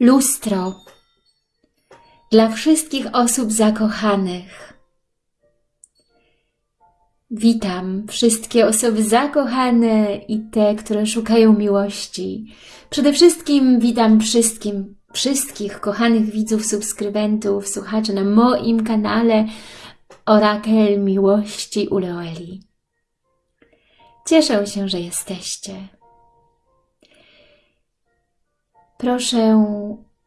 Lustro dla wszystkich osób zakochanych. Witam wszystkie osoby zakochane i te, które szukają miłości. Przede wszystkim witam wszystkim, wszystkich kochanych widzów, subskrybentów, słuchaczy na moim kanale Orakel Miłości Uleoli. Cieszę się, że jesteście. Proszę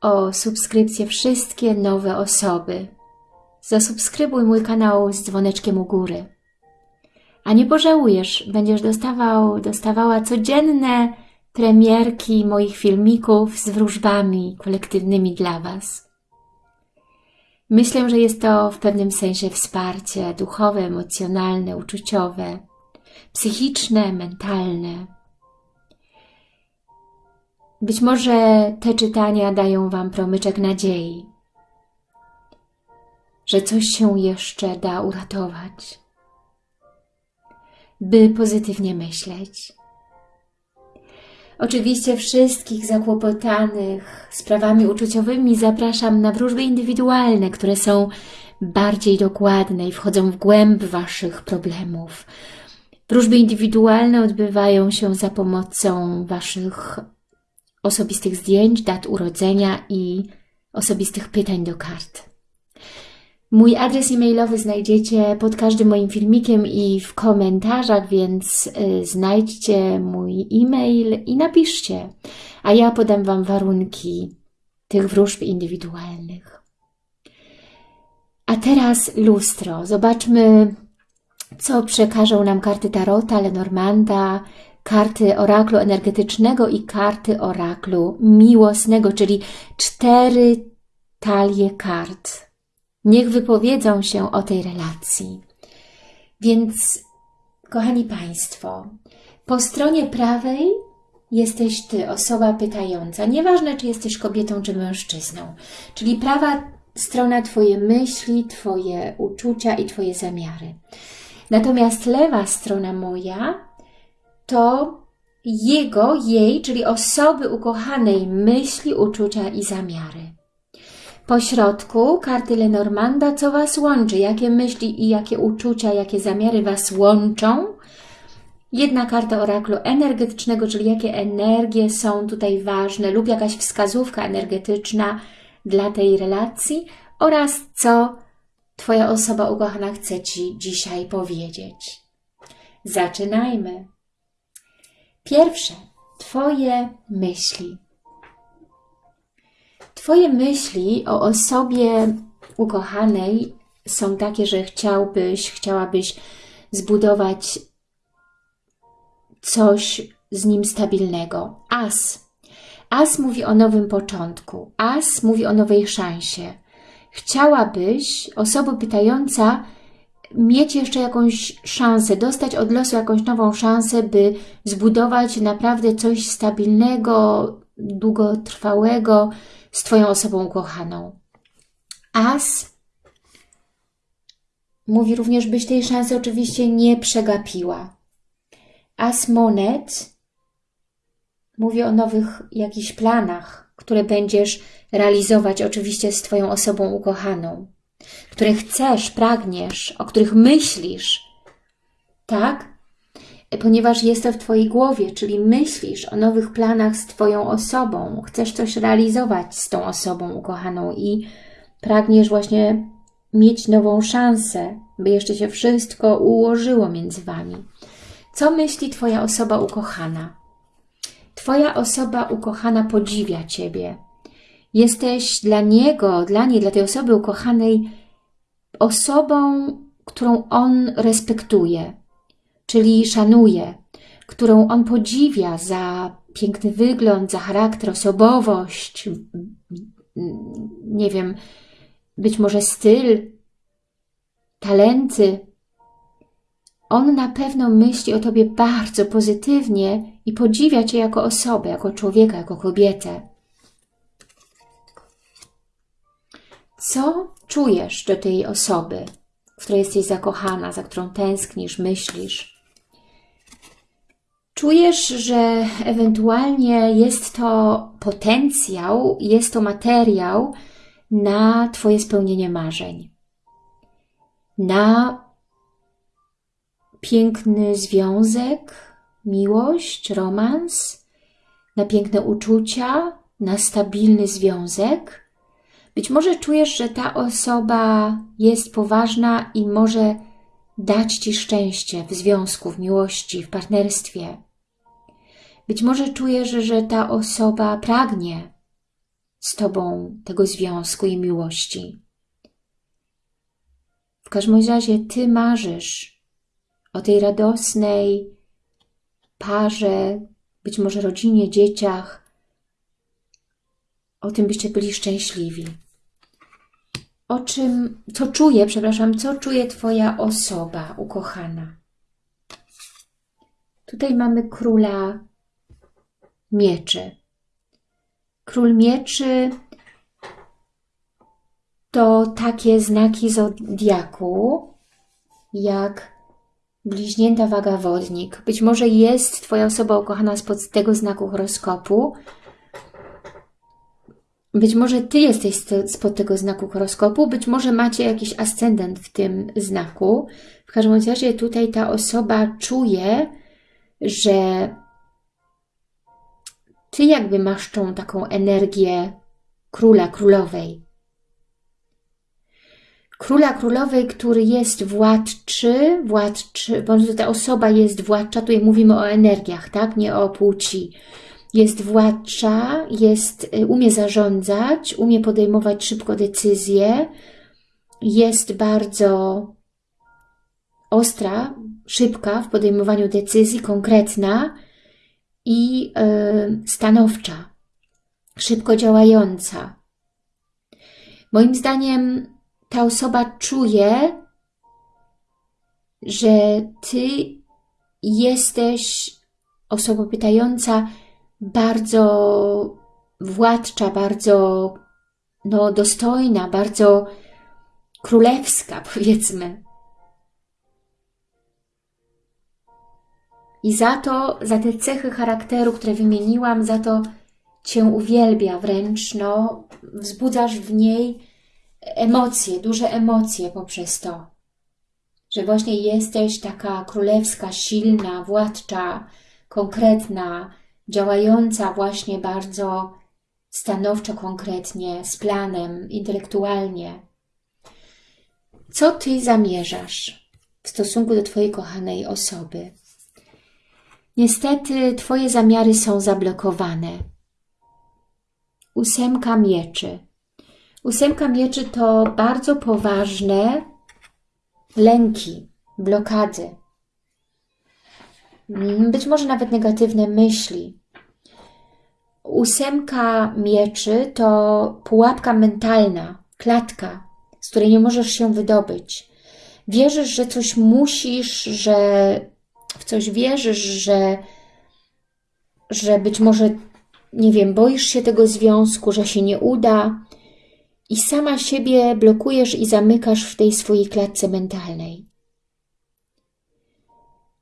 o subskrypcję wszystkie nowe osoby. Zasubskrybuj mój kanał z dzwoneczkiem u góry. A nie pożałujesz, będziesz dostawał, dostawała codzienne premierki moich filmików z wróżbami kolektywnymi dla Was. Myślę, że jest to w pewnym sensie wsparcie duchowe, emocjonalne, uczuciowe, psychiczne, mentalne. Być może te czytania dają Wam promyczek nadziei, że coś się jeszcze da uratować, by pozytywnie myśleć. Oczywiście wszystkich zakłopotanych sprawami uczuciowymi zapraszam na wróżby indywidualne, które są bardziej dokładne i wchodzą w głęb Waszych problemów. Wróżby indywidualne odbywają się za pomocą Waszych osobistych zdjęć, dat urodzenia i osobistych pytań do kart. Mój adres e-mailowy znajdziecie pod każdym moim filmikiem i w komentarzach, więc y, znajdźcie mój e-mail i napiszcie, a ja podam Wam warunki tych wróżb indywidualnych. A teraz lustro. Zobaczmy, co przekażą nam karty Tarota, Lenormanda, karty oraklu energetycznego i karty oraklu miłosnego, czyli cztery talie kart. Niech wypowiedzą się o tej relacji. Więc, kochani Państwo, po stronie prawej jesteś Ty, osoba pytająca. Nieważne, czy jesteś kobietą, czy mężczyzną. Czyli prawa strona Twoje myśli, Twoje uczucia i Twoje zamiary. Natomiast lewa strona moja to jego, jej, czyli osoby ukochanej myśli, uczucia i zamiary. Po środku karty Lenormanda, co Was łączy, jakie myśli i jakie uczucia, jakie zamiary Was łączą. Jedna karta oraklu energetycznego, czyli jakie energie są tutaj ważne lub jakaś wskazówka energetyczna dla tej relacji oraz co Twoja osoba ukochana chce Ci dzisiaj powiedzieć. Zaczynajmy. Pierwsze, Twoje myśli. Twoje myśli o osobie ukochanej są takie, że chciałbyś, chciałabyś zbudować coś z nim stabilnego. As. As mówi o nowym początku. As mówi o nowej szansie. Chciałabyś, osoba pytająca, mieć jeszcze jakąś szansę, dostać od losu jakąś nową szansę, by zbudować naprawdę coś stabilnego, długotrwałego z Twoją osobą ukochaną. As mówi również, byś tej szansy oczywiście nie przegapiła. As monet mówi o nowych jakichś planach, które będziesz realizować oczywiście z Twoją osobą ukochaną które chcesz, pragniesz, o których myślisz, tak? Ponieważ jest to w Twojej głowie, czyli myślisz o nowych planach z Twoją osobą, chcesz coś realizować z tą osobą ukochaną i pragniesz właśnie mieć nową szansę, by jeszcze się wszystko ułożyło między Wami. Co myśli Twoja osoba ukochana? Twoja osoba ukochana podziwia Ciebie, Jesteś dla niego, dla niej, dla tej osoby ukochanej osobą, którą on respektuje, czyli szanuje, którą on podziwia za piękny wygląd, za charakter, osobowość, nie wiem, być może styl, talenty. On na pewno myśli o Tobie bardzo pozytywnie i podziwia Cię jako osobę, jako człowieka, jako kobietę. Co czujesz do tej osoby, w której jesteś zakochana, za którą tęsknisz, myślisz? Czujesz, że ewentualnie jest to potencjał, jest to materiał na Twoje spełnienie marzeń. Na piękny związek, miłość, romans, na piękne uczucia, na stabilny związek. Być może czujesz, że ta osoba jest poważna i może dać Ci szczęście w związku, w miłości, w partnerstwie. Być może czujesz, że ta osoba pragnie z Tobą tego związku i miłości. W każdym razie Ty marzysz o tej radosnej parze, być może rodzinie, dzieciach, o tym byście byli szczęśliwi. O czym, co czuje, przepraszam, co czuje Twoja osoba ukochana? Tutaj mamy króla mieczy. Król mieczy to takie znaki zodiaku, jak bliźnięta waga wodnik. Być może jest Twoja osoba ukochana spod tego znaku horoskopu. Być może Ty jesteś spod tego znaku horoskopu, być może macie jakiś ascendent w tym znaku. W każdym razie tutaj ta osoba czuje, że Ty jakby masz tą taką energię króla, królowej króla królowej, który jest władczy, władczy, bądź ta osoba jest władcza, tutaj mówimy o energiach, tak, nie o płci. Jest władcza, jest, y, umie zarządzać, umie podejmować szybko decyzje, jest bardzo ostra, szybka w podejmowaniu decyzji, konkretna i yy, stanowcza, szybko działająca. Moim zdaniem ta osoba czuje, że Ty jesteś osobą pytająca bardzo władcza, bardzo no, dostojna, bardzo królewska, powiedzmy. I za to, za te cechy charakteru, które wymieniłam, za to Cię uwielbia wręcz, no, wzbudzasz w niej emocje, duże emocje poprzez to, że właśnie jesteś taka królewska, silna, władcza, konkretna, działająca właśnie bardzo stanowczo, konkretnie, z planem, intelektualnie. Co Ty zamierzasz w stosunku do Twojej kochanej osoby? Niestety Twoje zamiary są zablokowane. Ósemka mieczy. Ósemka mieczy to bardzo poważne lęki, blokady. Być może nawet negatywne myśli. Ósemka mieczy to pułapka mentalna, klatka, z której nie możesz się wydobyć. Wierzysz, że coś musisz, że w coś wierzysz, że, że być może, nie wiem, boisz się tego związku, że się nie uda, i sama siebie blokujesz i zamykasz w tej swojej klatce mentalnej.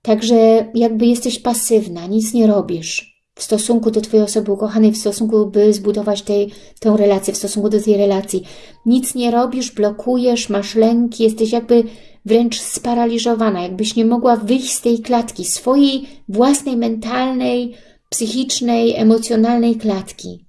Także jakby jesteś pasywna, nic nie robisz w stosunku do Twojej osoby ukochanej, w stosunku, by zbudować tej, tę relację, w stosunku do tej relacji. Nic nie robisz, blokujesz, masz lęki, jesteś jakby wręcz sparaliżowana, jakbyś nie mogła wyjść z tej klatki, swojej własnej mentalnej, psychicznej, emocjonalnej klatki.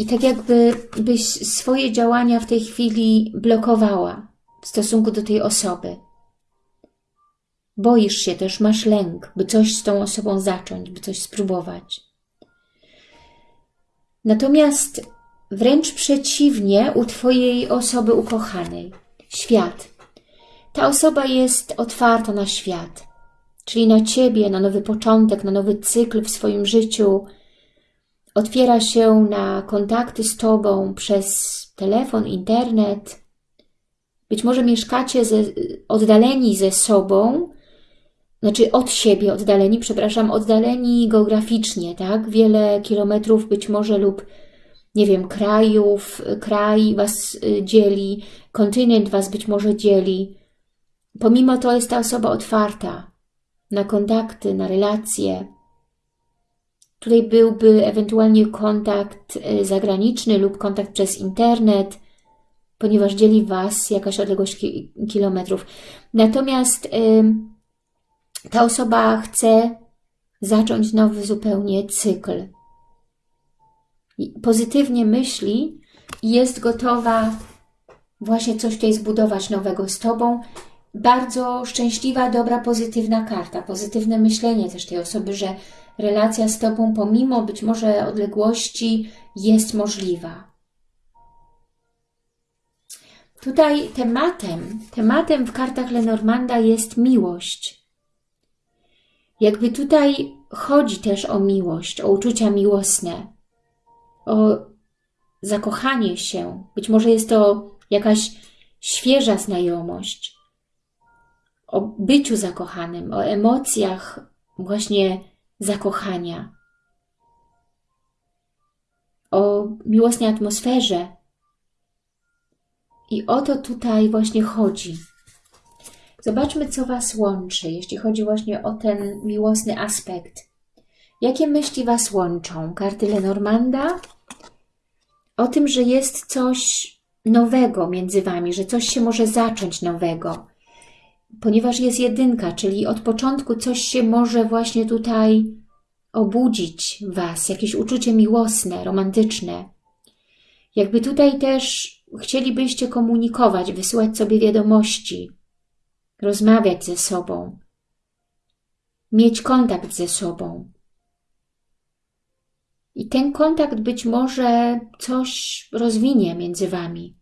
I tak jakby byś swoje działania w tej chwili blokowała w stosunku do tej osoby. Boisz się też, masz lęk, by coś z tą osobą zacząć, by coś spróbować. Natomiast wręcz przeciwnie u Twojej osoby ukochanej. Świat. Ta osoba jest otwarta na świat, czyli na Ciebie, na nowy początek, na nowy cykl w swoim życiu, otwiera się na kontakty z Tobą przez telefon, internet. Być może mieszkacie ze, oddaleni ze sobą, znaczy od siebie oddaleni, przepraszam, oddaleni geograficznie, tak? Wiele kilometrów być może lub nie wiem, krajów, kraj Was y, dzieli, kontynent Was być może dzieli. Pomimo to jest ta osoba otwarta na kontakty, na relacje. Tutaj byłby ewentualnie kontakt y, zagraniczny lub kontakt przez internet, ponieważ dzieli Was jakaś odległość ki kilometrów. Natomiast y, ta osoba chce zacząć nowy zupełnie cykl. Pozytywnie myśli i jest gotowa właśnie coś tutaj zbudować nowego z Tobą. Bardzo szczęśliwa, dobra, pozytywna karta. Pozytywne myślenie też tej osoby, że relacja z Tobą pomimo być może odległości jest możliwa. Tutaj tematem, tematem w kartach Lenormanda jest miłość. Jakby tutaj chodzi też o miłość, o uczucia miłosne, o zakochanie się. Być może jest to jakaś świeża znajomość, o byciu zakochanym, o emocjach właśnie zakochania, o miłosnej atmosferze. I o to tutaj właśnie chodzi. Zobaczmy, co Was łączy, jeśli chodzi właśnie o ten miłosny aspekt. Jakie myśli Was łączą? Karty Lenormanda? O tym, że jest coś nowego między Wami, że coś się może zacząć nowego. Ponieważ jest jedynka, czyli od początku coś się może właśnie tutaj obudzić Was, jakieś uczucie miłosne, romantyczne. Jakby tutaj też chcielibyście komunikować, wysyłać sobie wiadomości, rozmawiać ze sobą, mieć kontakt ze sobą. I ten kontakt być może coś rozwinie między Wami.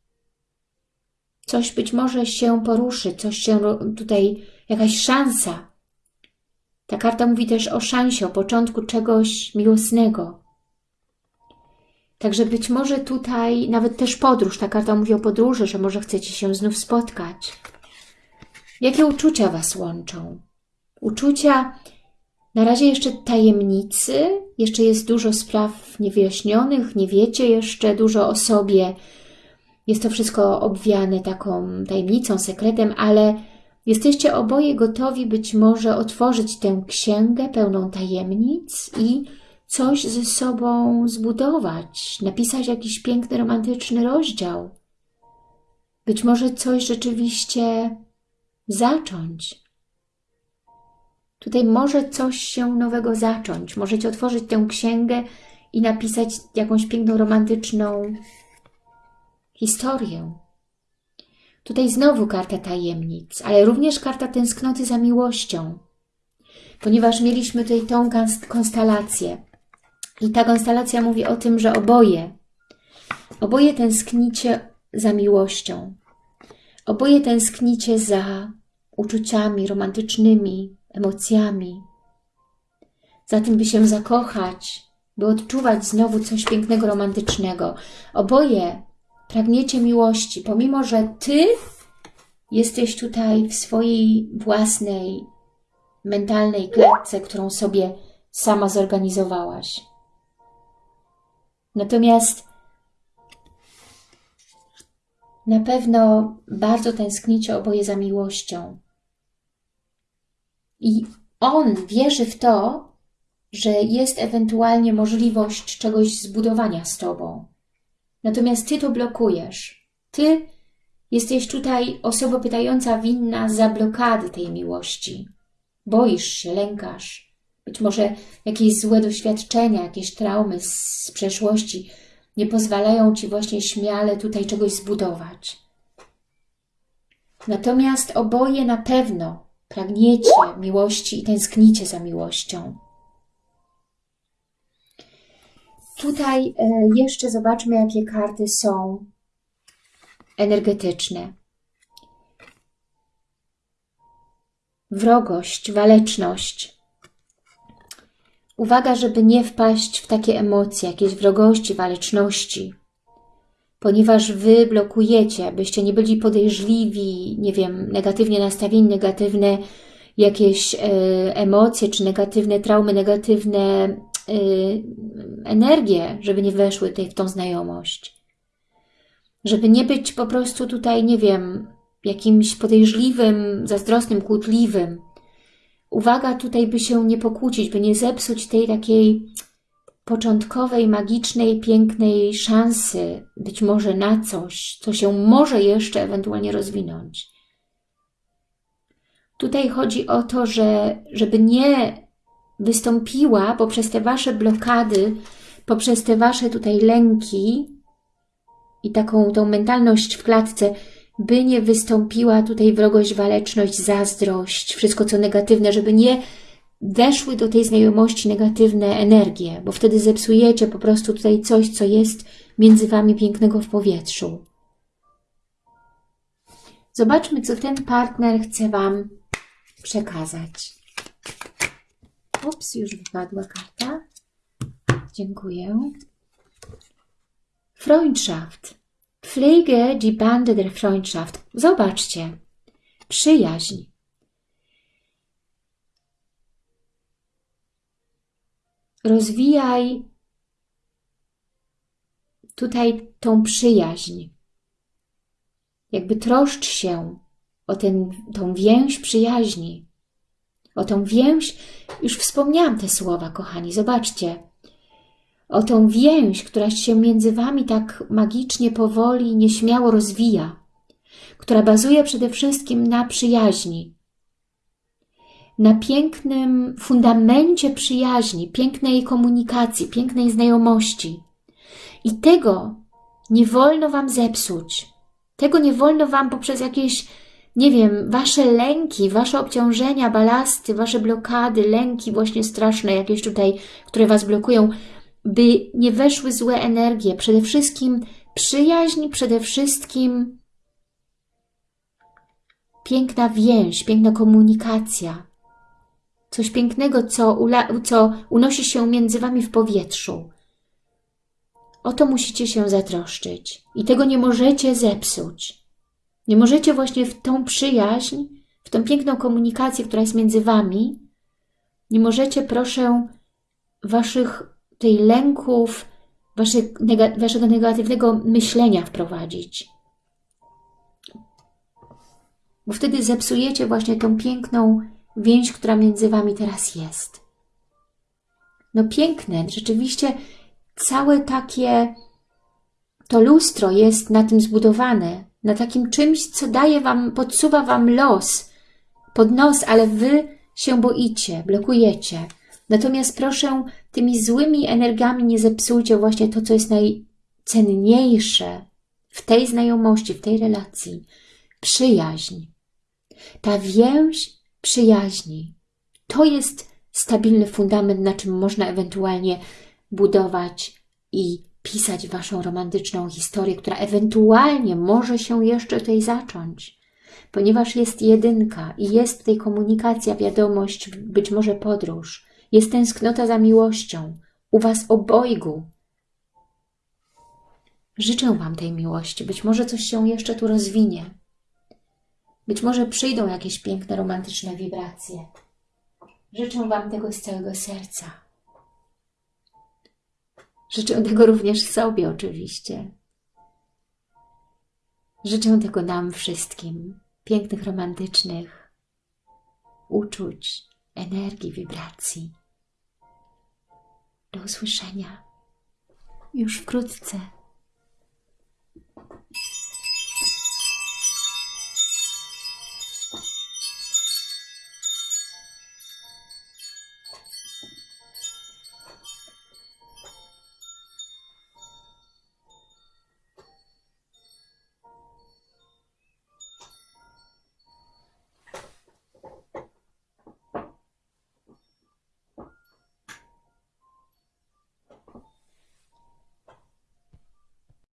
Coś być może się poruszy, coś się tutaj, jakaś szansa. Ta karta mówi też o szansie, o początku czegoś miłosnego. Także być może tutaj nawet też podróż, ta karta mówi o podróży, że może chcecie się znów spotkać. Jakie uczucia Was łączą? Uczucia na razie jeszcze tajemnicy, jeszcze jest dużo spraw niewyjaśnionych, nie wiecie jeszcze dużo o sobie. Jest to wszystko obwiane taką tajemnicą, sekretem, ale jesteście oboje gotowi być może otworzyć tę księgę pełną tajemnic i coś ze sobą zbudować, napisać jakiś piękny, romantyczny rozdział. Być może coś rzeczywiście zacząć. Tutaj może coś się nowego zacząć. Możecie otworzyć tę księgę i napisać jakąś piękną, romantyczną historię. Tutaj znowu karta tajemnic, ale również karta tęsknoty za miłością, ponieważ mieliśmy tutaj tą konstelację. I ta konstelacja mówi o tym, że oboje, oboje tęsknicie za miłością. Oboje tęsknicie za uczuciami romantycznymi, emocjami. Za tym, by się zakochać, by odczuwać znowu coś pięknego, romantycznego. Oboje pragniecie miłości, pomimo, że Ty jesteś tutaj w swojej własnej mentalnej klatce, którą sobie sama zorganizowałaś. Natomiast na pewno bardzo tęsknicie oboje za miłością. I on wierzy w to, że jest ewentualnie możliwość czegoś zbudowania z Tobą. Natomiast Ty to blokujesz. Ty jesteś tutaj osobą pytająca winna za blokady tej miłości. Boisz się, lękasz. Być może jakieś złe doświadczenia, jakieś traumy z przeszłości nie pozwalają Ci właśnie śmiale tutaj czegoś zbudować. Natomiast oboje na pewno pragniecie miłości i tęsknicie za miłością. Tutaj e, jeszcze zobaczmy, jakie karty są energetyczne. Wrogość, waleczność. Uwaga, żeby nie wpaść w takie emocje, jakieś wrogości, waleczności, ponieważ Wy blokujecie, byście nie byli podejrzliwi, nie wiem, negatywnie nastawieni, negatywne jakieś e, emocje, czy negatywne traumy, negatywne y, energię, żeby nie weszły tutaj w tą znajomość. Żeby nie być po prostu tutaj, nie wiem, jakimś podejrzliwym, zazdrosnym, kłótliwym. Uwaga tutaj, by się nie pokłócić, by nie zepsuć tej takiej początkowej, magicznej, pięknej szansy, być może na coś, co się może jeszcze ewentualnie rozwinąć. Tutaj chodzi o to, że żeby nie wystąpiła poprzez te Wasze blokady, poprzez te Wasze tutaj lęki i taką tą mentalność w klatce, by nie wystąpiła tutaj wrogość, waleczność, zazdrość, wszystko co negatywne, żeby nie weszły do tej znajomości negatywne energie, bo wtedy zepsujecie po prostu tutaj coś, co jest między Wami pięknego w powietrzu. Zobaczmy, co ten partner chce Wam przekazać. Ups, już wypadła karta. Dziękuję. Freundschaft. Pflege die Bande der Freundschaft. Zobaczcie. Przyjaźń. Rozwijaj tutaj tą przyjaźń. Jakby troszcz się o ten, tą więź przyjaźni. O tą więź, już wspomniałam te słowa, kochani, zobaczcie. O tą więź, która się między Wami tak magicznie, powoli, nieśmiało rozwija, która bazuje przede wszystkim na przyjaźni, na pięknym fundamencie przyjaźni, pięknej komunikacji, pięknej znajomości. I tego nie wolno Wam zepsuć. Tego nie wolno Wam poprzez jakieś nie wiem, wasze lęki, wasze obciążenia, balasty, wasze blokady, lęki właśnie straszne jakieś tutaj, które was blokują, by nie weszły złe energie. Przede wszystkim przyjaźń, przede wszystkim piękna więź, piękna komunikacja. Coś pięknego, co, co unosi się między wami w powietrzu. O to musicie się zatroszczyć i tego nie możecie zepsuć. Nie możecie właśnie w tą przyjaźń, w tą piękną komunikację, która jest między Wami, nie możecie, proszę, Waszych tej lęków, waszych, Waszego negatywnego myślenia wprowadzić. Bo wtedy zepsujecie właśnie tą piękną więź, która między Wami teraz jest. No piękne, rzeczywiście całe takie to lustro jest na tym zbudowane, na takim czymś, co daje wam, podsuwa wam los pod nos, ale wy się boicie, blokujecie. Natomiast proszę, tymi złymi energiami nie zepsujcie właśnie to, co jest najcenniejsze w tej znajomości, w tej relacji. Przyjaźń. Ta więź przyjaźni. To jest stabilny fundament, na czym można ewentualnie budować i pisać Waszą romantyczną historię, która ewentualnie może się jeszcze tutaj zacząć. Ponieważ jest jedynka i jest tutaj komunikacja, wiadomość, być może podróż, jest tęsknota za miłością u Was obojgu. Życzę Wam tej miłości. Być może coś się jeszcze tu rozwinie. Być może przyjdą jakieś piękne, romantyczne wibracje. Życzę Wam tego z całego serca. Życzę tego również sobie oczywiście. Życzę tego nam wszystkim. Pięknych, romantycznych uczuć, energii, wibracji. Do usłyszenia już wkrótce.